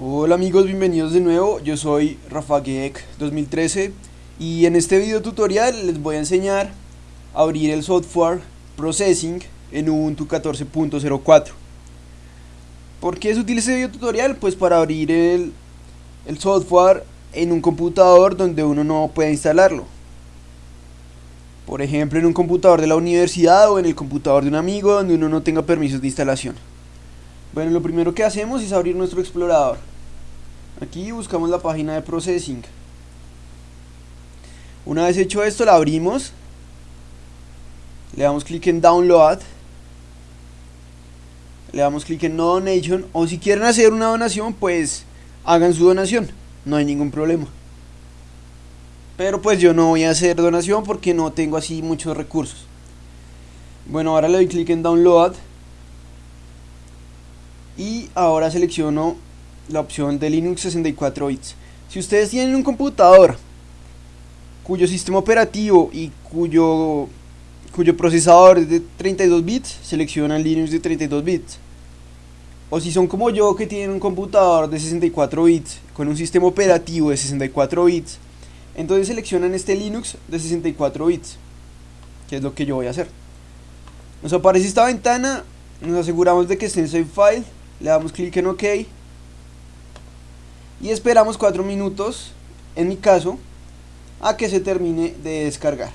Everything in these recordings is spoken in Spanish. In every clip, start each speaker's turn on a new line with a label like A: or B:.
A: Hola amigos, bienvenidos de nuevo, yo soy Rafa 2013 y en este video tutorial les voy a enseñar a abrir el software Processing en Ubuntu 14.04 ¿Por qué es útil este video tutorial? Pues para abrir el, el software en un computador donde uno no pueda instalarlo. Por ejemplo en un computador de la universidad o en el computador de un amigo donde uno no tenga permisos de instalación bueno, lo primero que hacemos es abrir nuestro explorador. Aquí buscamos la página de Processing. Una vez hecho esto, la abrimos. Le damos clic en Download. Le damos clic en No Donation. O si quieren hacer una donación, pues hagan su donación. No hay ningún problema. Pero pues yo no voy a hacer donación porque no tengo así muchos recursos. Bueno, ahora le doy clic en Download y ahora selecciono la opción de Linux 64 bits. Si ustedes tienen un computador cuyo sistema operativo y cuyo cuyo procesador es de 32 bits seleccionan Linux de 32 bits. O si son como yo que tienen un computador de 64 bits con un sistema operativo de 64 bits entonces seleccionan este Linux de 64 bits que es lo que yo voy a hacer. Nos aparece esta ventana nos aseguramos de que esté en save file le damos clic en OK y esperamos 4 minutos, en mi caso, a que se termine de descargar.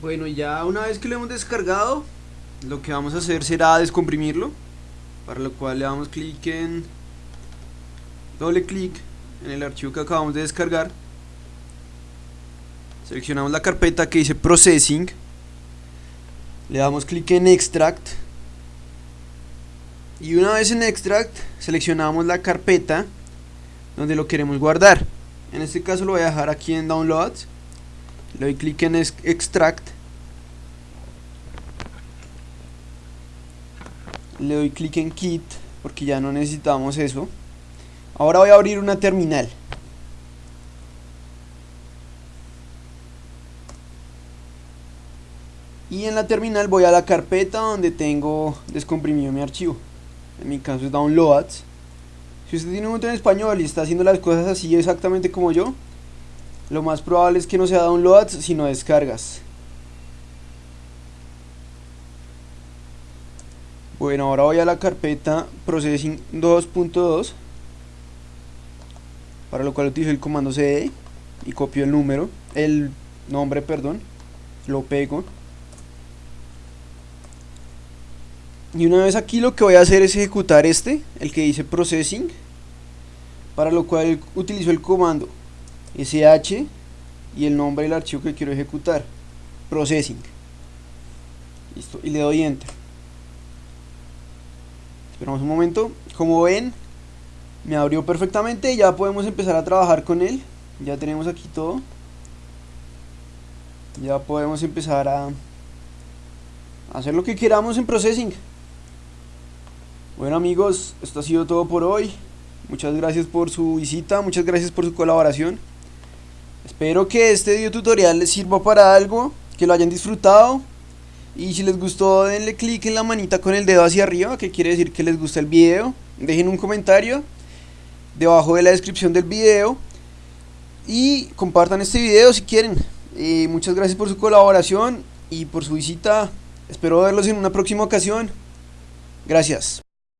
A: Bueno, ya una vez que lo hemos descargado, lo que vamos a hacer será descomprimirlo, para lo cual le damos clic en doble clic en el archivo que acabamos de descargar. Seleccionamos la carpeta que dice Processing le damos clic en extract. Y una vez en extract seleccionamos la carpeta donde lo queremos guardar. En este caso lo voy a dejar aquí en downloads. Le doy clic en extract. Le doy clic en kit porque ya no necesitamos eso. Ahora voy a abrir una terminal y en la terminal voy a la carpeta donde tengo descomprimido mi archivo. En mi caso es downloads. Si usted tiene un montón en español y está haciendo las cosas así exactamente como yo lo más probable es que no sea downloads sino descargas. Bueno ahora voy a la carpeta processing 2.2 para lo cual utilizo el comando cd y copio el número el nombre perdón lo pego y una vez aquí lo que voy a hacer es ejecutar este, el que dice processing para lo cual utilizo el comando sh y el nombre del archivo que quiero ejecutar processing. Listo y le doy enter. Esperamos un momento. Como ven me abrió perfectamente ya podemos empezar a trabajar con él. Ya tenemos aquí todo. Ya podemos empezar a hacer lo que queramos en processing bueno amigos, esto ha sido todo por hoy. Muchas gracias por su visita, muchas gracias por su colaboración. Espero que este video tutorial les sirva para algo, que lo hayan disfrutado. Y si les gustó denle clic en la manita con el dedo hacia arriba, que quiere decir que les gusta el video. Dejen un comentario debajo de la descripción del video. Y compartan este video si quieren. Eh, muchas gracias por su colaboración y por su visita. Espero verlos en una próxima ocasión. Gracias.